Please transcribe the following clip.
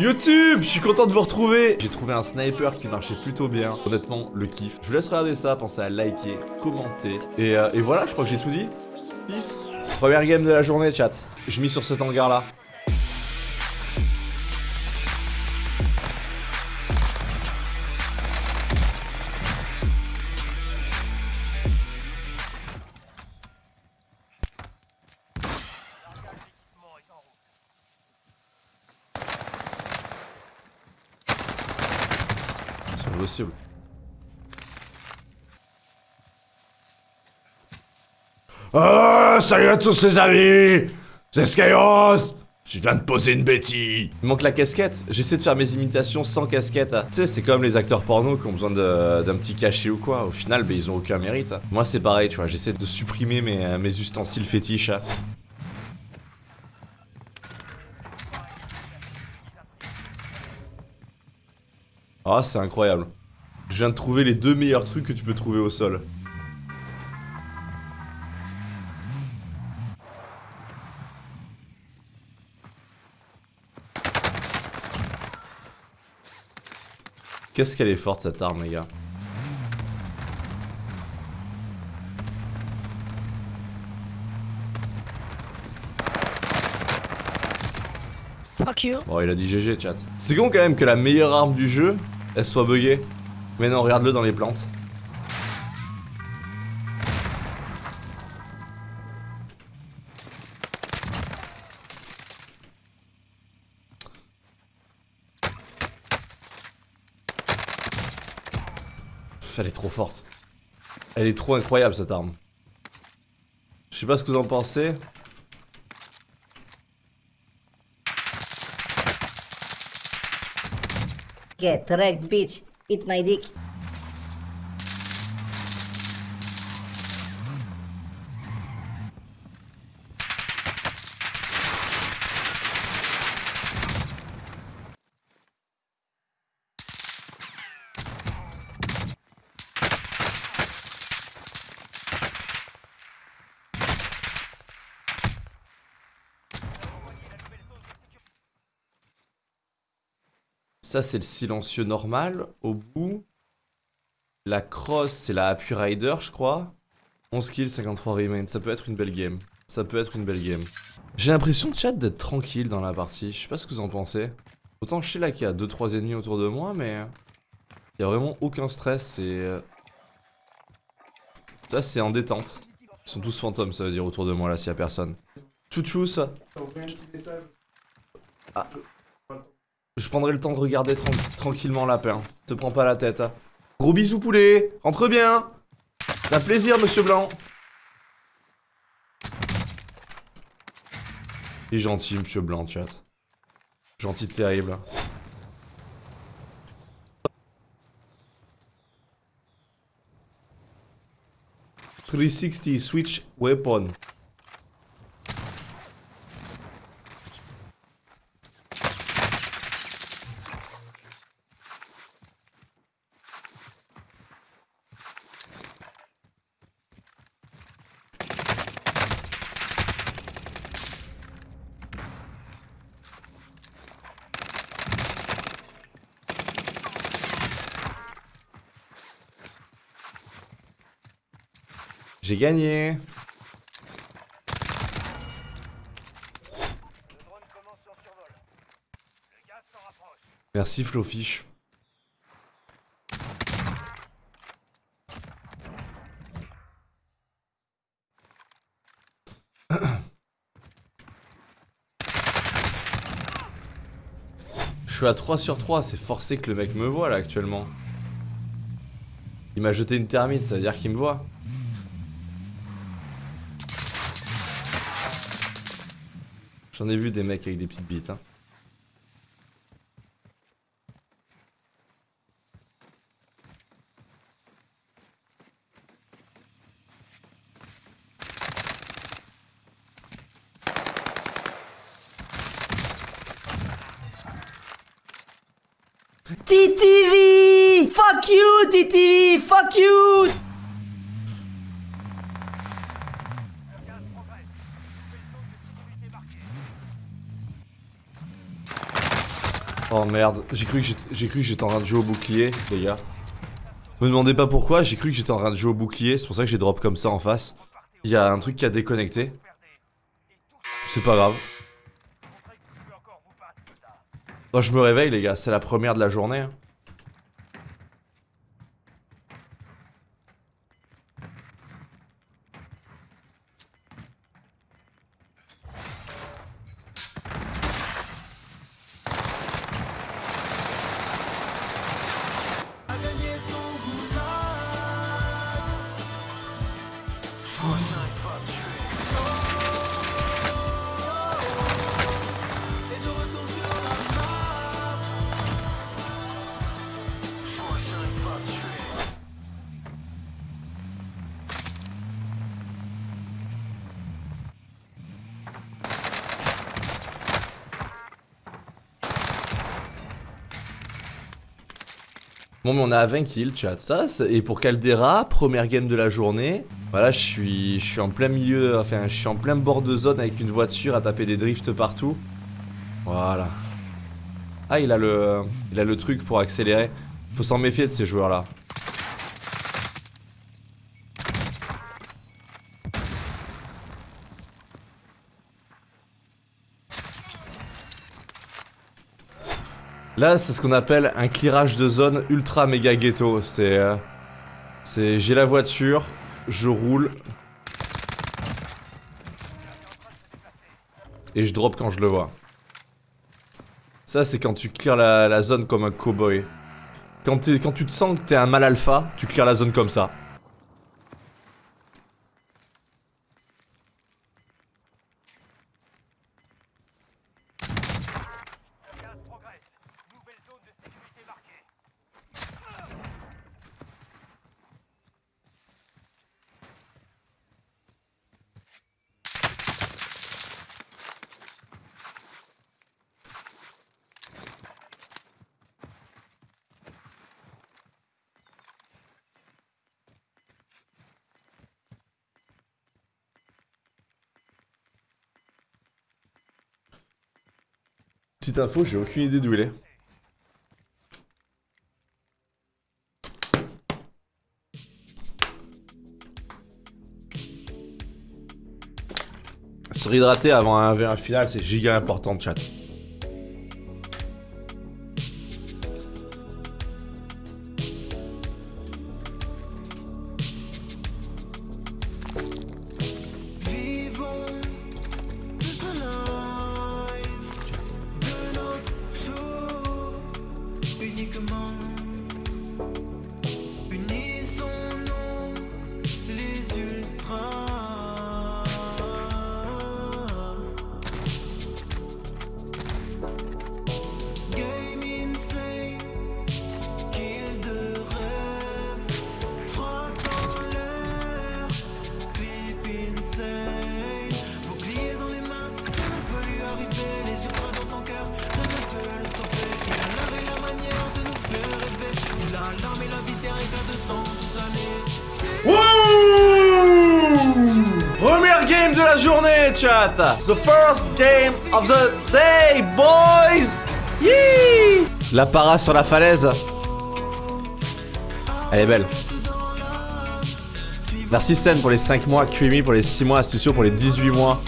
YouTube, je suis content de vous retrouver J'ai trouvé un sniper qui marchait plutôt bien. Honnêtement, le kiff. Je vous laisse regarder ça, pensez à liker, commenter. Et, euh, voilà, je crois que j'ai tout dit. Peace Première game de la journée, chat. Je mis sur cet hangar Ah, salut à tous les amis C'est Skyros Je viens de poser une bêtise Il manque la casquette. J'essaie de faire mes imitations sans casquette. Tu sais, c'est comme les acteurs porno qui ont besoin d'un petit cachet ou quoi. Au final, ben, ils ont aucun mérite. Moi, c'est pareil, tu vois. J'essaie de supprimer mes, mes ustensiles fétiches. Ah, c'est incroyable. Je viens de trouver les deux meilleurs trucs que tu peux trouver au sol. Qu'est-ce qu'elle est forte cette arme, les gars? Fuck you. Bon, il a dit GG, chat. C'est con quand même que la meilleure arme du jeu, elle soit buggée. Mais non, regarde-le dans les plantes. Elle est trop forte. Elle est trop incroyable cette arme. Je sais pas ce que vous en pensez. Get wrecked, bitch. Eat my dick. Ça, c'est le silencieux normal. Au bout, la cross, c'est la Happy Rider, je crois. 11 kills, 53 remains. Ça peut être une belle game. Ça peut être une belle game. J'ai l'impression, chat, d'être tranquille dans la partie. Je sais pas ce que vous en pensez. Autant je sais là qu'il y a 2-3 ennemis autour de moi, mais... Il y a vraiment aucun stress, c'est... euh, Là, c'est en détente. Ils sont tous fantômes, ça veut dire, autour de moi, là, s'il y a personne. Chouchou, ça. Ah. Je prendrai le temps de regarder tran- tranquillement lapin. Te prends pas la tête. hein. Gros bisous poulet Rentre bien Ça plaisir monsieur Blanc Il est gentil monsieur Blanc chat. Gentil terrible. « 360 switch weapon. J'ai gagné Merci Flofish. Je suis à 3 sur 3, c'est forcé que le mec me voit là actuellement. Il m'a jeté une thermite, ça veut dire qu'il me voit. J'en ai vu des mecs avec des petites bites. Hein. TTV! Fuck you, TTV! Fuck you! Oh merde, j'ai cru que j'étais- en train de jouer au bouclier, les gars. Me demandez pas pourquoi, j'ai cru que j'étais en train de jouer au bouclier, c'est pour ça que j'ai drop comme ça en face. Il y a un truc qui a déconnecté. C'est pas grave. Oh, je me réveille les gars, c'est la première de la journée. hein. Bon mais on à 20 kills chat, et pour Caldera, première game de la journée, voilà je suis, je suis en plein milieu, enfin je suis en plein bord de zone avec une voiture à taper des drifts partout. Voilà. Ah il a le, il a le truc pour accélérer, faut s'en méfier de ces joueurs là. C'est ce qu'on appelle un clearage de zone ultra méga ghetto. C'est. euh, c'est. J'ai la voiture, je roule. Et je drop quand je le vois. Ça, c'est quand tu clears la, zone comme un cowboy. Quand, quand tu te sens que t'es un mal alpha, tu clears la zone comme ça. Petite info, j'ai aucune idée d'où il est. Se réhydrater avant un verre final, c'est giga important, chat. Journée, chat The first game of the day, boys Yee La para sur la falaise. Elle est belle. Merci Sen pour les 5 mois, QMI pour les 6 mois, Astucio pour les 18 mois.